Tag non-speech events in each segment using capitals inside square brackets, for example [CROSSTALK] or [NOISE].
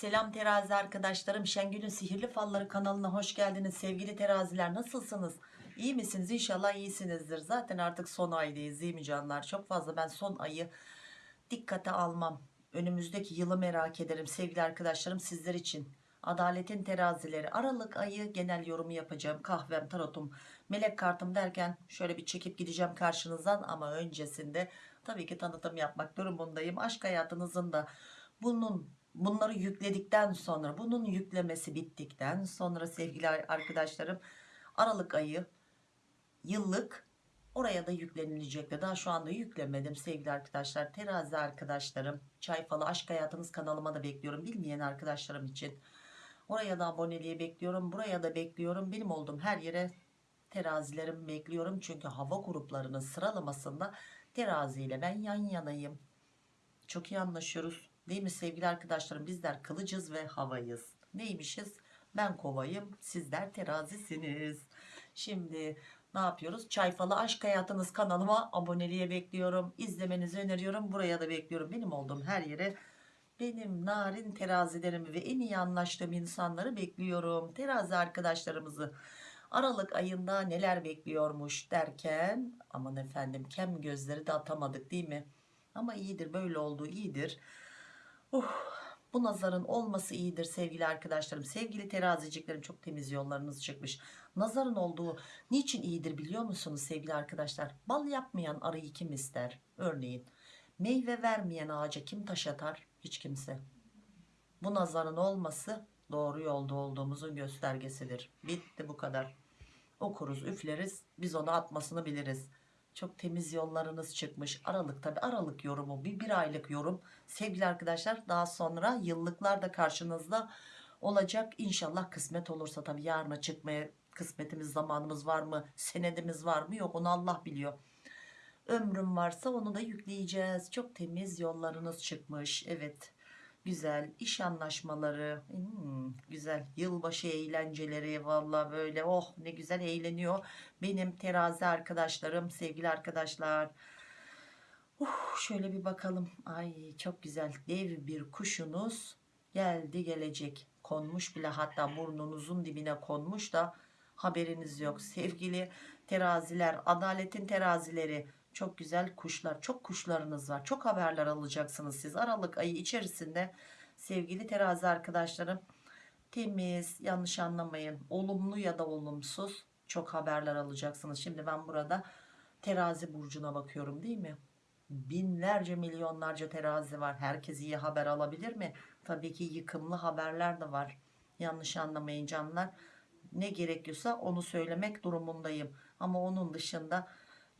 Selam terazi arkadaşlarım. Şengül'ün Sihirli Falları kanalına hoş geldiniz. Sevgili teraziler nasılsınız? İyi misiniz? İnşallah iyisinizdir. Zaten artık son aydayız değil mi canlar? Çok fazla ben son ayı dikkate almam. Önümüzdeki yılı merak ederim sevgili arkadaşlarım sizler için. Adaletin terazileri Aralık ayı genel yorumu yapacağım. Kahvem, tarotum, melek kartım derken şöyle bir çekip gideceğim karşınızdan ama öncesinde tabii ki tanıtım yapmak durumundayım. Aşk hayatınızın da bunun bunları yükledikten sonra bunun yüklemesi bittikten sonra sevgili arkadaşlarım Aralık ayı yıllık oraya da yüklenilecekti. Daha şu anda yüklemedim sevgili arkadaşlar. Terazi arkadaşlarım, çay falı aşk hayatınız kanalıma da bekliyorum. Bilmeyen arkadaşlarım için. Oraya da aboneliği bekliyorum. Buraya da bekliyorum. Benim olduğum her yere terazilerim bekliyorum. Çünkü hava gruplarının sıralamasında terazi ile ben yan yanayım. Çok iyi anlaşıyoruz. Değil mi sevgili arkadaşlarım? Bizler kılıcız ve havayız. Neymişiz? Ben kovayım. Sizler terazisiniz. Şimdi ne yapıyoruz? Çay falı aşk hayatınız kanalıma aboneliğe bekliyorum. İzlemenizi öneriyorum. Buraya da bekliyorum. Benim olduğum her yere benim narin terazilerimi ve en iyi anlaştığım insanları bekliyorum. Terazi arkadaşlarımızı Aralık ayında neler bekliyormuş derken aman efendim kem gözleri de atamadık değil mi? Ama iyidir böyle olduğu iyidir. Uh, bu nazarın olması iyidir sevgili arkadaşlarım. Sevgili teraziciklerim çok temiz yollarınız çıkmış. Nazarın olduğu niçin iyidir biliyor musunuz sevgili arkadaşlar? Bal yapmayan arıyı kim ister? Örneğin meyve vermeyen ağaca kim taş atar? Hiç kimse. Bu nazarın olması doğru yolda olduğumuzun göstergesidir. Bitti bu kadar. Okuruz üfleriz biz onu atmasını biliriz. Çok temiz yollarınız çıkmış. Aralık tabi Aralık yorumu bir, bir aylık yorum. Sevgili arkadaşlar daha sonra yıllıklar da karşınızda olacak. İnşallah kısmet olursa tabi yarına çıkmaya kısmetimiz zamanımız var mı? Senedimiz var mı? Yok onu Allah biliyor. Ömrüm varsa onu da yükleyeceğiz. Çok temiz yollarınız çıkmış. Evet güzel iş anlaşmaları hmm, güzel yılbaşı eğlenceleri valla böyle oh ne güzel eğleniyor. Benim terazi arkadaşlarım sevgili arkadaşlar. Uh, şöyle bir bakalım. Ay çok güzel dev bir kuşunuz geldi gelecek. Konmuş bile hatta burnunuzun dibine konmuş da haberiniz yok. Sevgili teraziler adaletin terazileri çok güzel kuşlar çok kuşlarınız var. Çok haberler alacaksınız siz. Aralık ayı içerisinde sevgili terazi arkadaşlarım temiz yanlış anlamayın olumlu ya da olumsuz çok haberler alacaksınız. Şimdi ben burada terazi burcuna bakıyorum değil mi? Binlerce milyonlarca terazi var. Herkes iyi haber alabilir mi? Tabii ki yıkımlı haberler de var. Yanlış anlamayın canlar. Ne gerekiyorsa onu söylemek durumundayım. Ama onun dışında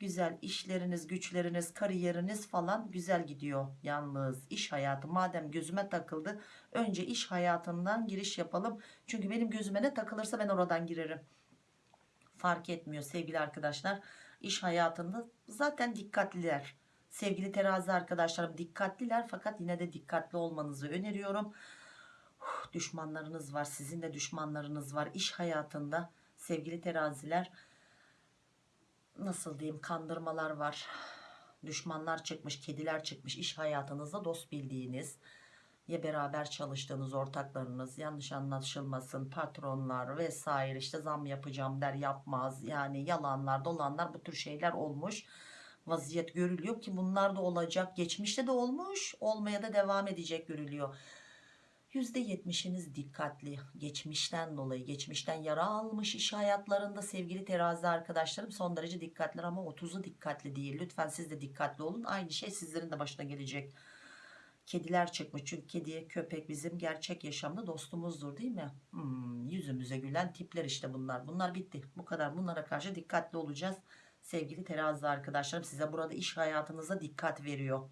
güzel işleriniz güçleriniz kariyeriniz falan güzel gidiyor. Yalnız iş hayatı madem gözüme takıldı önce iş hayatından giriş yapalım. Çünkü benim gözüme ne takılırsa ben oradan girerim. Fark etmiyor sevgili arkadaşlar. İş hayatında zaten dikkatliler. Sevgili terazi arkadaşlarım dikkatliler fakat yine de dikkatli olmanızı öneriyorum. Düşmanlarınız var sizin de düşmanlarınız var. İş hayatında sevgili teraziler nasıl diyeyim kandırmalar var. Düşmanlar çıkmış kediler çıkmış. İş hayatınızda dost bildiğiniz ya beraber çalıştığınız ortaklarınız yanlış anlaşılmasın patronlar vesaire işte zam yapacağım der yapmaz. Yani yalanlar dolanlar bu tür şeyler olmuş. Vaziyet görülüyor ki bunlar da olacak. Geçmişte de olmuş olmaya da devam edecek görülüyor %70'iniz dikkatli. Geçmişten dolayı geçmişten yara almış iş hayatlarında sevgili terazi arkadaşlarım son derece dikkatli ama 30'u dikkatli değil. Lütfen siz de dikkatli olun. Aynı şey sizlerin de başına gelecek. Kediler çıkmış çünkü kedi köpek bizim gerçek yaşamda dostumuzdur değil mi? Hmm, yüzümüze gülen tipler işte bunlar. Bunlar bitti. Bu kadar. Bunlara karşı dikkatli olacağız. Sevgili terazi arkadaşlarım size burada iş hayatınıza dikkat veriyor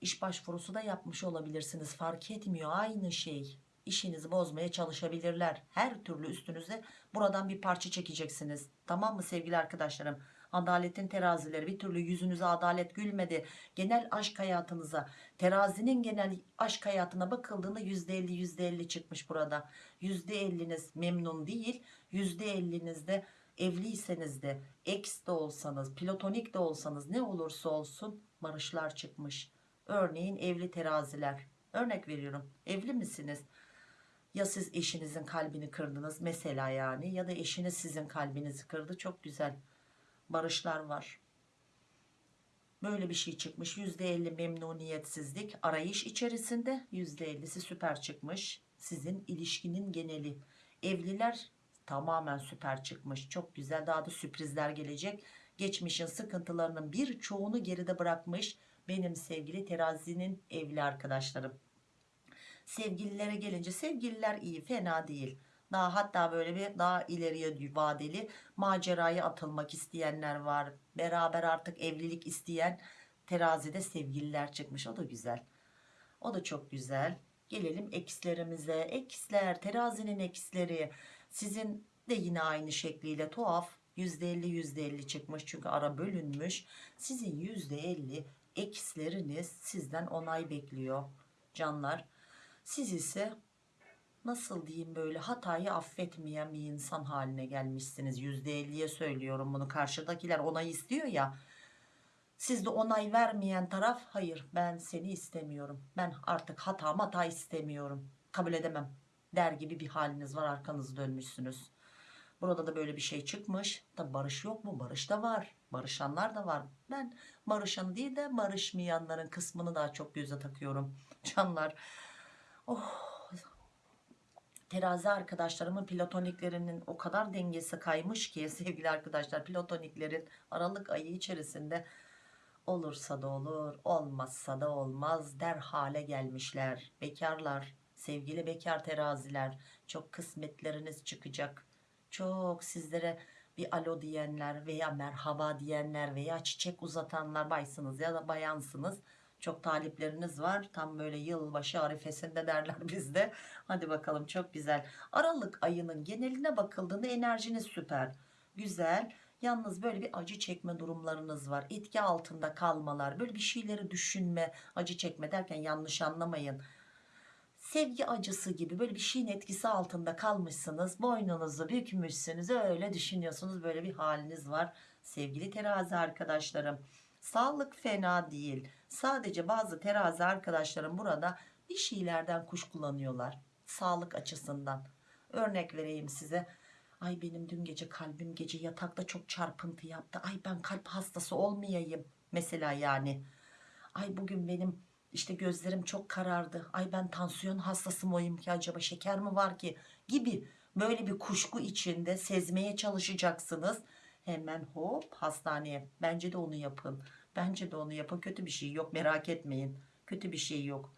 iş başvurusu da yapmış olabilirsiniz. Fark etmiyor. Aynı şey. İşinizi bozmaya çalışabilirler. Her türlü üstünüze buradan bir parça çekeceksiniz. Tamam mı sevgili arkadaşlarım? Adaletin terazileri. Bir türlü yüzünüze adalet gülmedi. Genel aşk hayatınıza terazinin genel aşk hayatına bakıldığında %50 %50 çıkmış burada. %50'niz memnun değil %50'nizde evliyseniz de ex de olsanız platonik de olsanız ne olursa olsun barışlar çıkmış Örneğin evli teraziler Örnek veriyorum. Evli misiniz? Ya siz eşinizin kalbini kırdınız mesela yani ya da eşiniz sizin kalbinizi kırdı. Çok güzel. Barışlar var. Böyle bir şey çıkmış. %50 memnuniyetsizlik arayış içerisinde. %50'si süper çıkmış. Sizin ilişkinin geneli. Evliler tamamen süper çıkmış. Çok güzel. Daha da sürprizler gelecek. Geçmişin sıkıntılarının birçoğunu geride bırakmış. Benim sevgili terazinin evli arkadaşlarım. Sevgililere gelince sevgililer iyi fena değil. Daha hatta böyle bir daha ileriye vadeli maceraya atılmak isteyenler var. Beraber artık evlilik isteyen terazide sevgililer çıkmış. O da güzel. O da çok güzel. Gelelim ekslerimize. Eksler, terazinin eksleri. Sizin de yine aynı şekliyle tuhaf. %50 %50 çıkmış çünkü ara bölünmüş. Sizin %50 eksleriniz sizden onay bekliyor canlar. Siz ise nasıl diyeyim böyle hatayı affetmeyen bir insan haline gelmişsiniz. %50'ye söylüyorum bunu karşıdakiler onay istiyor ya. Siz de onay vermeyen taraf hayır ben seni istemiyorum. Ben artık hata hata istemiyorum. Kabul edemem der gibi bir haliniz var arkanızı dönmüşsünüz. Burada da böyle bir şey çıkmış. Tabi barış yok mu? Barış da var. Barışanlar da var. Ben barışan değil de barışmayanların kısmını daha çok göze takıyorum. [LAUGHS] Canlar. Oh. Terazi arkadaşlarımın platoniklerinin o kadar dengesi kaymış ki [LAUGHS] sevgili arkadaşlar platoniklerin Aralık ayı içerisinde olursa da olur olmazsa da olmaz der hale gelmişler. Bekarlar sevgili bekar teraziler çok kısmetleriniz çıkacak çok sizlere bir alo diyenler veya merhaba diyenler veya çiçek uzatanlar baysınız ya da bayansınız. Çok talipleriniz var. Tam böyle yılbaşı arifesinde derler [LAUGHS] bizde. Hadi bakalım çok güzel. Aralık ayının geneline bakıldığında enerjiniz süper. Güzel. Yalnız böyle bir acı çekme durumlarınız var. Etki altında kalmalar. Böyle bir şeyleri düşünme, acı çekme derken yanlış anlamayın sevgi acısı gibi böyle bir şeyin etkisi altında kalmışsınız boynunuzu bükmüşsünüz öyle düşünüyorsunuz böyle bir haliniz var sevgili terazi arkadaşlarım. Sağlık fena değil sadece bazı terazi arkadaşlarım burada bir şeylerden kuşkulanıyorlar sağlık açısından. Örnek vereyim size ay benim dün gece kalbim gece yatakta çok çarpıntı yaptı ay ben kalp hastası olmayayım. Mesela yani ay bugün benim işte gözlerim çok karardı. Ay ben tansiyon hastası mıyım ki acaba şeker mi var ki gibi böyle bir kuşku içinde sezmeye çalışacaksınız. Hemen hop hastaneye. Bence de onu yapın. Bence de onu yapın. Kötü bir şey yok. Merak etmeyin. Kötü bir şey yok.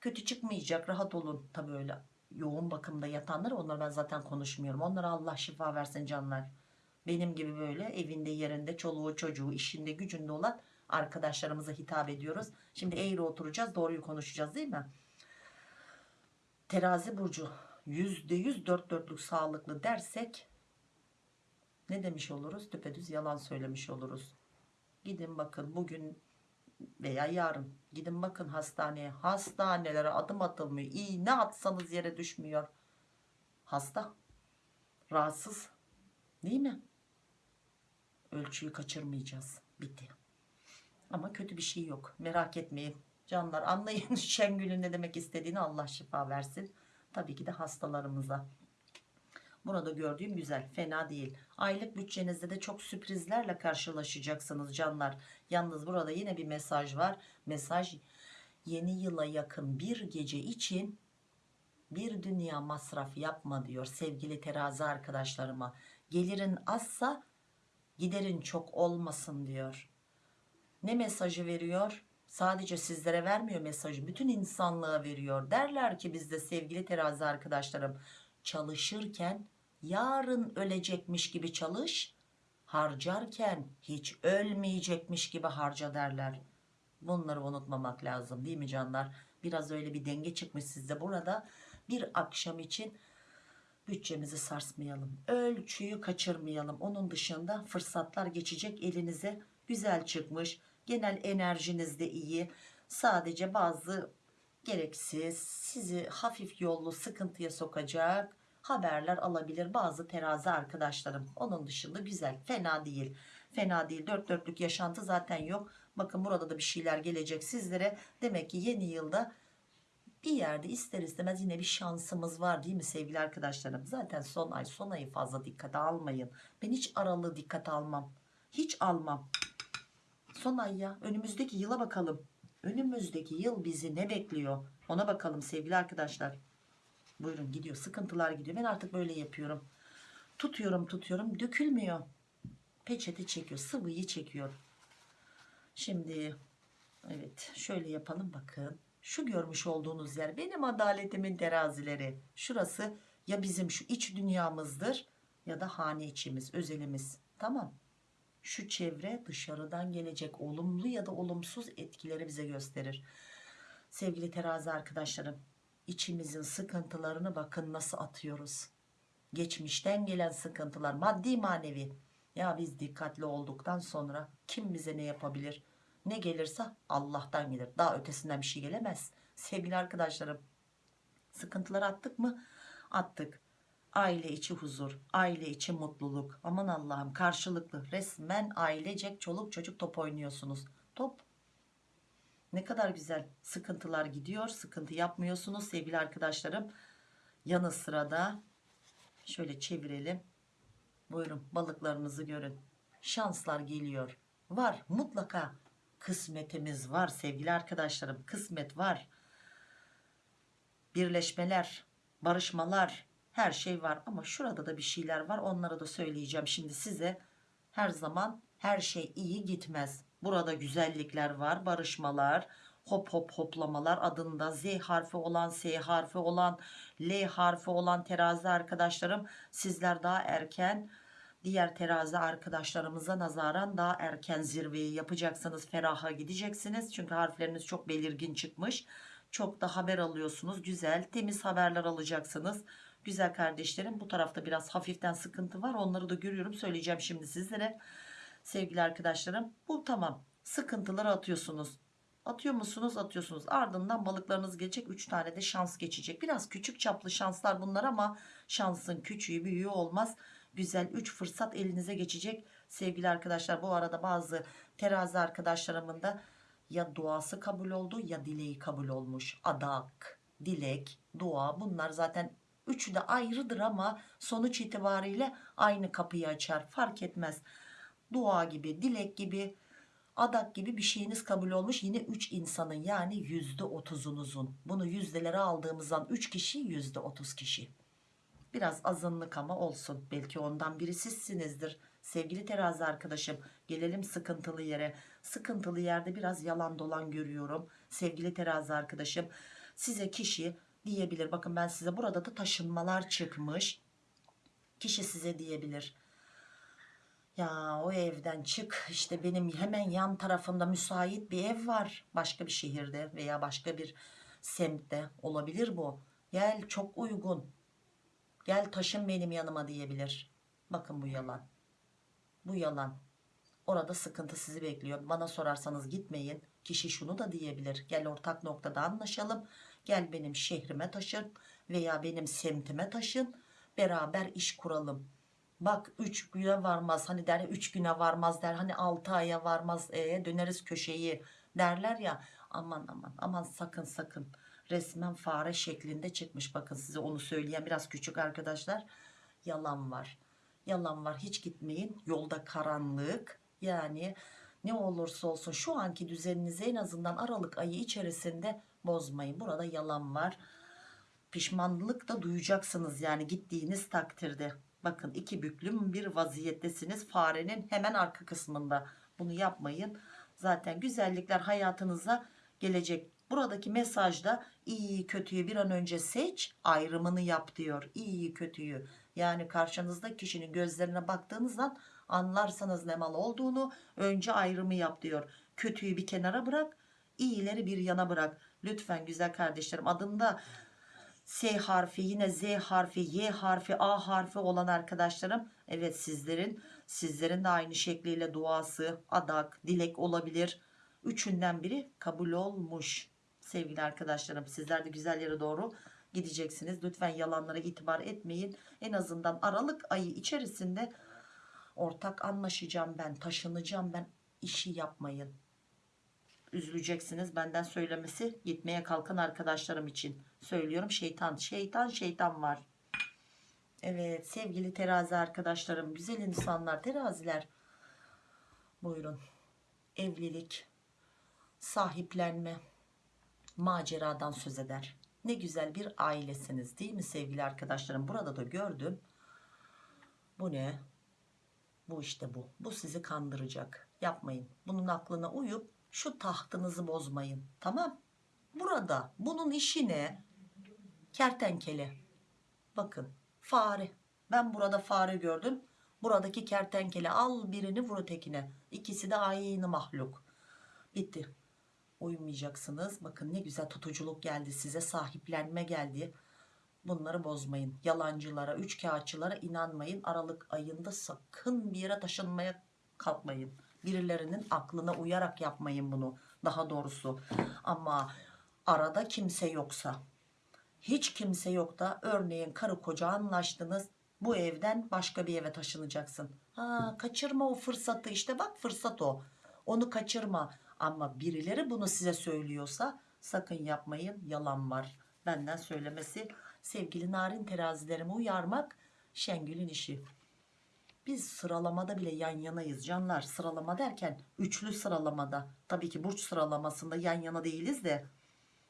Kötü çıkmayacak. Rahat olun. Tabi öyle yoğun bakımda yatanlar onlar ben zaten konuşmuyorum. Onlara Allah şifa versin canlar. Benim gibi böyle evinde yerinde çoluğu çocuğu işinde gücünde olan arkadaşlarımıza hitap ediyoruz. Şimdi eğri oturacağız doğruyu konuşacağız değil mi? Terazi burcu %100 dört dörtlük sağlıklı dersek ne demiş oluruz? Düpedüz yalan söylemiş oluruz. Gidin bakın bugün veya yarın gidin bakın hastaneye. Hastanelere adım atılmıyor. İğne atsanız yere düşmüyor. Hasta. Rahatsız. Değil mi? Ölçüyü kaçırmayacağız. Bitti. Ama kötü bir şey yok. Merak etmeyin. Canlar anlayın [LAUGHS] Şengül'ün ne demek istediğini Allah şifa versin. Tabii ki de hastalarımıza. Burada gördüğüm güzel fena değil. Aylık bütçenizde de çok sürprizlerle karşılaşacaksınız canlar. Yalnız burada yine bir mesaj var. Mesaj yeni yıla yakın bir gece için bir dünya masraf yapma diyor sevgili terazi arkadaşlarıma. Gelirin azsa giderin çok olmasın diyor ne mesajı veriyor? Sadece sizlere vermiyor mesajı. Bütün insanlığa veriyor. Derler ki bizde sevgili terazi arkadaşlarım çalışırken yarın ölecekmiş gibi çalış. Harcarken hiç ölmeyecekmiş gibi harca derler. Bunları unutmamak lazım değil mi canlar? Biraz öyle bir denge çıkmış sizde burada. Bir akşam için bütçemizi sarsmayalım. Ölçüyü kaçırmayalım. Onun dışında fırsatlar geçecek elinize güzel çıkmış genel enerjiniz de iyi sadece bazı gereksiz sizi hafif yollu sıkıntıya sokacak haberler alabilir bazı terazi arkadaşlarım onun dışında güzel fena değil fena değil dört dörtlük yaşantı zaten yok bakın burada da bir şeyler gelecek sizlere demek ki yeni yılda bir yerde ister istemez yine bir şansımız var değil mi sevgili arkadaşlarım? Zaten son ay son ayı fazla dikkate almayın. Ben hiç aralığı dikkate almam. Hiç almam. Son ay ya önümüzdeki yıla bakalım. Önümüzdeki yıl bizi ne bekliyor? Ona bakalım sevgili arkadaşlar. Buyurun gidiyor sıkıntılar gidiyor. Ben artık böyle yapıyorum. Tutuyorum tutuyorum dökülmüyor. Peçete çekiyor sıvıyı çekiyor. Şimdi evet şöyle yapalım bakın. Şu görmüş olduğunuz yer benim adaletimin terazileri. Şurası ya bizim şu iç dünyamızdır ya da hane içimiz özelimiz. Tamam. Şu çevre dışarıdan gelecek olumlu ya da olumsuz etkileri bize gösterir. Sevgili terazi arkadaşlarım içimizin sıkıntılarını bakın nasıl atıyoruz. Geçmişten gelen sıkıntılar maddi manevi. Ya biz dikkatli olduktan sonra kim bize ne yapabilir? Ne gelirse Allah'tan gelir. Daha ötesinden bir şey gelemez. Sevgili arkadaşlarım sıkıntıları attık mı? Attık. Aile içi huzur, aile içi mutluluk. Aman Allah'ım karşılıklı resmen ailecek çoluk çocuk top oynuyorsunuz. Top. Ne kadar güzel sıkıntılar gidiyor sıkıntı yapmıyorsunuz sevgili arkadaşlarım. Yanı sırada şöyle çevirelim. Buyurun balıklarınızı görün. Şanslar geliyor. Var mutlaka kısmetimiz var sevgili arkadaşlarım. Kısmet var. Birleşmeler barışmalar her şey var ama şurada da bir şeyler var. Onları da söyleyeceğim şimdi size. Her zaman her şey iyi gitmez. Burada güzellikler var barışmalar hop hop hoplamalar adında. Z harfi olan S harfi olan L harfi olan terazi arkadaşlarım sizler daha erken diğer terazi arkadaşlarımıza nazaran daha erken zirveyi yapacaksınız feraha gideceksiniz. Çünkü harfleriniz çok belirgin çıkmış. Çok da haber alıyorsunuz güzel temiz haberler alacaksınız güzel kardeşlerim bu tarafta biraz hafiften sıkıntı var. Onları da görüyorum. Söyleyeceğim şimdi sizlere. Sevgili arkadaşlarım bu tamam. Sıkıntıları atıyorsunuz. Atıyor musunuz? Atıyorsunuz. Ardından balıklarınız gelecek 3 tane de şans geçecek. Biraz küçük çaplı şanslar bunlar ama şansın küçüğü büyüğü olmaz. Güzel 3 fırsat elinize geçecek. Sevgili arkadaşlar bu arada bazı terazi arkadaşlarımın da ya duası kabul oldu ya dileği kabul olmuş. Adak dilek dua bunlar zaten üçü de ayrıdır ama sonuç itibariyle aynı kapıyı açar. Fark etmez. Dua gibi dilek gibi adak gibi bir şeyiniz kabul olmuş yine 3 insanın yani yüzde otuzunuzun. Bunu yüzdelere aldığımızdan 3 kişi yüzde otuz kişi. Biraz azınlık ama olsun. Belki ondan biri sizsinizdir. Sevgili terazi arkadaşım gelelim sıkıntılı yere. Sıkıntılı yerde biraz yalan dolan görüyorum. Sevgili terazi arkadaşım size kişi diyebilir. Bakın ben size burada da taşınmalar çıkmış. Kişi size diyebilir. Ya o evden çık işte benim hemen yan tarafımda müsait bir ev var. Başka bir şehirde veya başka bir semtte olabilir bu. Gel çok uygun. Gel taşın benim yanıma diyebilir. Bakın bu yalan. Bu yalan. Orada sıkıntı sizi bekliyor. Bana sorarsanız gitmeyin. Kişi şunu da diyebilir. Gel ortak noktada anlaşalım gel benim şehrime taşın veya benim semtime taşın. Beraber iş kuralım. Bak 3 güne varmaz hani der 3 güne varmaz der hani 6 aya varmaz e, döneriz köşeyi derler ya. Aman aman aman sakın sakın. Resmen fare şeklinde çıkmış. Bakın size onu söyleyen biraz küçük arkadaşlar. Yalan var. Yalan var. Hiç gitmeyin. Yolda karanlık. Yani ne olursa olsun şu anki düzeninizi en azından Aralık ayı içerisinde bozmayın. Burada yalan var. Pişmanlık da duyacaksınız yani gittiğiniz takdirde. Bakın iki büklüm bir vaziyettesiniz. Farenin hemen arka kısmında. Bunu yapmayın. Zaten güzellikler hayatınıza gelecek. Buradaki mesajda iyi kötüyü bir an önce seç ayrımını yap diyor. İyi kötüyü. Yani karşınızda kişinin gözlerine baktığınızdan anlarsanız ne mal olduğunu önce ayrımı yap diyor. Kötüyü bir kenara bırak iyileri bir yana bırak lütfen güzel kardeşlerim adında S harfi yine Z harfi Y harfi A harfi olan arkadaşlarım evet sizlerin sizlerin de aynı şekliyle duası adak dilek olabilir. Üçünden biri kabul olmuş. Sevgili arkadaşlarım sizler de güzel yere doğru gideceksiniz. Lütfen yalanlara itibar etmeyin. En azından Aralık ayı içerisinde ortak anlaşacağım ben taşınacağım ben. İşi yapmayın üzüleceksiniz. Benden söylemesi gitmeye kalkan arkadaşlarım için söylüyorum. Şeytan şeytan şeytan var. Evet sevgili terazi arkadaşlarım güzel insanlar teraziler. Buyurun. Evlilik sahiplenme maceradan söz eder. Ne güzel bir ailesiniz değil mi sevgili arkadaşlarım? Burada da gördüm. Bu ne? Bu işte bu. Bu sizi kandıracak. Yapmayın. Bunun aklına uyup şu tahtınızı bozmayın tamam? Burada bunun işi ne? Kertenkele. Bakın fare. Ben burada fare gördüm. Buradaki kertenkele al birini vur ötekine. İkisi de aynı mahluk. Bitti. Uyumayacaksınız. Bakın ne güzel tutuculuk geldi size sahiplenme geldi. Bunları bozmayın. Yalancılara üç kağıtçılara inanmayın. Aralık ayında sakın bir yere taşınmaya kalkmayın birilerinin aklına uyarak yapmayın bunu daha doğrusu. Ama arada kimse yoksa hiç kimse yok da örneğin karı koca anlaştınız bu evden başka bir eve taşınacaksın. Ha, kaçırma o fırsatı işte bak fırsat o onu kaçırma. Ama birileri bunu size söylüyorsa sakın yapmayın yalan var. Benden söylemesi sevgili narin terazilerimi uyarmak Şengül'ün işi biz sıralamada bile yan yanayız canlar. Sıralama derken üçlü sıralamada. Tabii ki burç sıralamasında yan yana değiliz de.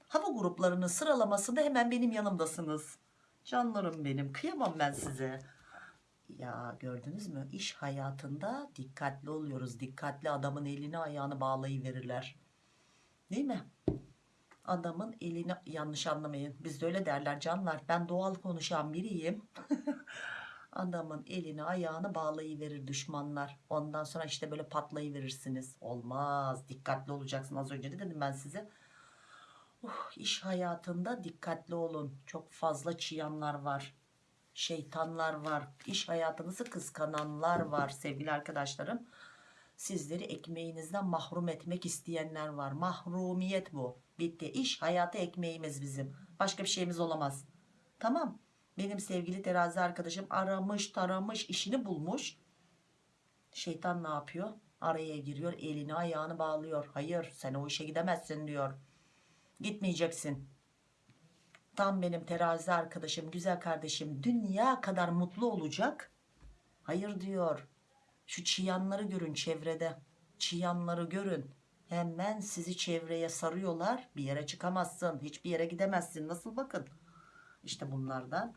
Hava gruplarının sıralamasında hemen benim yanımdasınız. Canlarım benim kıyamam ben size. Ya gördünüz mü? İş hayatında dikkatli oluyoruz. Dikkatli adamın elini ayağını bağlayıverirler. Değil mi? Adamın elini yanlış anlamayın. Bizde öyle derler canlar. Ben doğal konuşan biriyim [LAUGHS] adamın elini ayağını bağlayıverir düşmanlar. Ondan sonra işte böyle patlayıverirsiniz. Olmaz. Dikkatli olacaksın. Az önce de dedim ben size? Uh, iş hayatında dikkatli olun. Çok fazla çıyanlar var. Şeytanlar var. İş hayatınızı kıskananlar var sevgili arkadaşlarım. Sizleri ekmeğinizden mahrum etmek isteyenler var. Mahrumiyet bu. Bitti. İş hayatı ekmeğimiz bizim. Başka bir şeyimiz olamaz. Tamam benim sevgili terazi arkadaşım aramış taramış işini bulmuş. Şeytan ne yapıyor? Araya giriyor elini ayağını bağlıyor. Hayır sen o işe gidemezsin diyor. Gitmeyeceksin. Tam benim terazi arkadaşım güzel kardeşim dünya kadar mutlu olacak. Hayır diyor. Şu çıyanları görün çevrede. Çıyanları görün. Hemen sizi çevreye sarıyorlar. Bir yere çıkamazsın hiçbir yere gidemezsin. Nasıl bakın işte bunlardan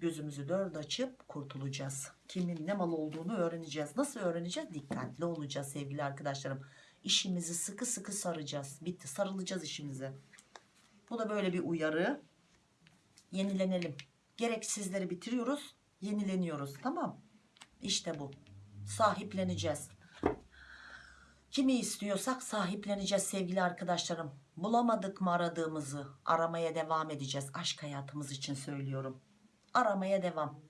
gözümüzü dört açıp kurtulacağız. Kimin ne mal olduğunu öğreneceğiz. Nasıl öğreneceğiz? Dikkatli olacağız sevgili arkadaşlarım. İşimizi sıkı sıkı saracağız. Bitti. Sarılacağız işimize. Bu da böyle bir uyarı. Yenilenelim. Gereksizleri bitiriyoruz yenileniyoruz. Tamam. İşte bu. Sahipleneceğiz. Kimi istiyorsak sahipleneceğiz sevgili arkadaşlarım bulamadık mı aradığımızı? Aramaya devam edeceğiz. Aşk hayatımız için söylüyorum. Aramaya devam.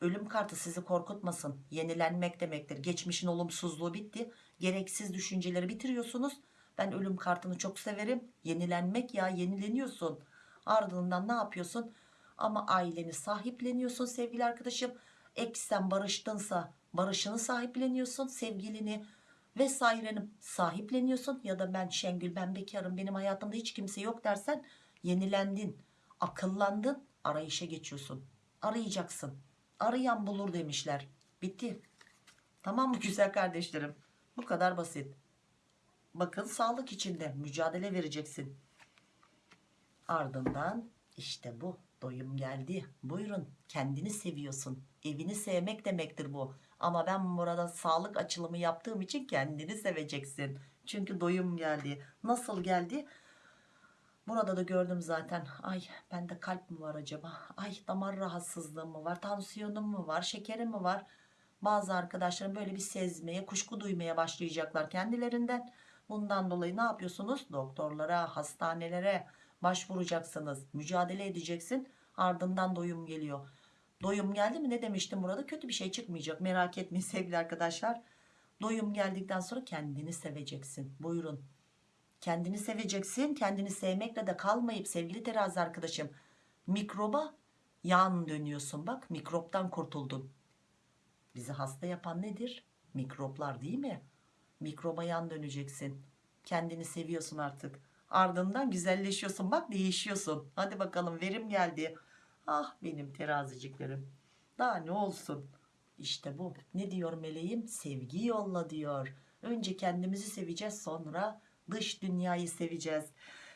Ölüm kartı sizi korkutmasın. Yenilenmek demektir. Geçmişin olumsuzluğu bitti. Gereksiz düşünceleri bitiriyorsunuz. Ben ölüm kartını çok severim. Yenilenmek ya yenileniyorsun. Ardından ne yapıyorsun? Ama aileni sahipleniyorsun sevgili arkadaşım. Eksen barıştınsa barışını sahipleniyorsun sevgilini vesaireni sahipleniyorsun ya da ben Şengül ben bekarım benim hayatımda hiç kimse yok dersen yenilendin akıllandın arayışa geçiyorsun. Arayacaksın. Arayan bulur demişler. Bitti. Tamam mı güzel kardeşlerim? Bu kadar basit. Bakın sağlık içinde mücadele vereceksin. Ardından işte bu doyum geldi. Buyurun kendini seviyorsun. Evini sevmek demektir bu ama ben burada sağlık açılımı yaptığım için kendini seveceksin. Çünkü doyum geldi. Nasıl geldi? Burada da gördüm zaten. Ay bende kalp mi var acaba? Ay damar rahatsızlığım mı var? Tansiyonum mu var? Şekerim mi var? Bazı arkadaşlarım böyle bir sezmeye kuşku duymaya başlayacaklar kendilerinden. Bundan dolayı ne yapıyorsunuz? Doktorlara hastanelere başvuracaksınız. Mücadele edeceksin. Ardından doyum geliyor doyum geldi mi? Ne demiştim burada kötü bir şey çıkmayacak. Merak etmeyin sevgili arkadaşlar. Doyum geldikten sonra kendini seveceksin. Buyurun. Kendini seveceksin. Kendini sevmekle de kalmayıp sevgili terazi arkadaşım mikroba yan dönüyorsun. Bak mikroptan kurtuldun. Bizi hasta yapan nedir? Mikroplar değil mi? Mikroba yan döneceksin. Kendini seviyorsun artık. Ardından güzelleşiyorsun. Bak değişiyorsun. Hadi bakalım verim geldi. Ah benim teraziciklerim. Daha ne olsun? İşte bu. Ne diyor meleğim? Sevgi yolla diyor. Önce kendimizi seveceğiz sonra dış dünyayı seveceğiz.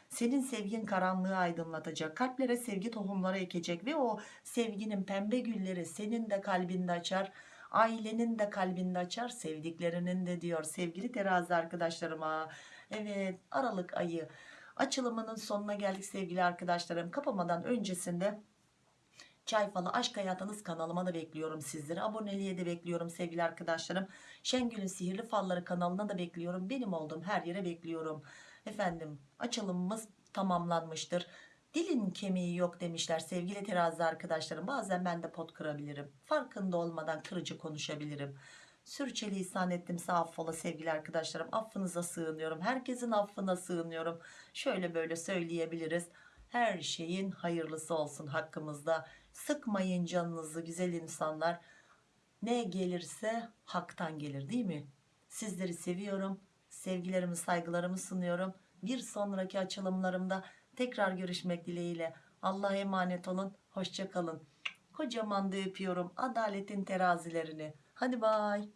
Senin sevgin karanlığı aydınlatacak. Kalplere sevgi tohumları ekecek ve o sevginin pembe gülleri senin de kalbinde açar. Ailenin de kalbinde açar. Sevdiklerinin de diyor. Sevgili terazi arkadaşlarıma. Evet Aralık ayı açılımının sonuna geldik sevgili arkadaşlarım. Kapamadan öncesinde Çay Falı Aşk Hayatınız kanalıma da bekliyorum sizleri. Aboneliğe de bekliyorum sevgili arkadaşlarım. Şengül'ün Sihirli Falları kanalına da bekliyorum. Benim olduğum her yere bekliyorum. Efendim açılımımız tamamlanmıştır. Dilin kemiği yok demişler sevgili terazi arkadaşlarım. Bazen ben de pot kırabilirim. Farkında olmadan kırıcı konuşabilirim. Sürçülisan ettimse affola sevgili arkadaşlarım. Affınıza sığınıyorum. Herkesin affına sığınıyorum. Şöyle böyle söyleyebiliriz. Her şeyin hayırlısı olsun hakkımızda. Sıkmayın canınızı güzel insanlar. Ne gelirse haktan gelir değil mi? Sizleri seviyorum. Sevgilerimi saygılarımı sunuyorum. Bir sonraki açılımlarımda tekrar görüşmek dileğiyle. Allah'a emanet olun. Hoşça kalın. Kocaman da öpüyorum adaletin terazilerini. Hadi bay.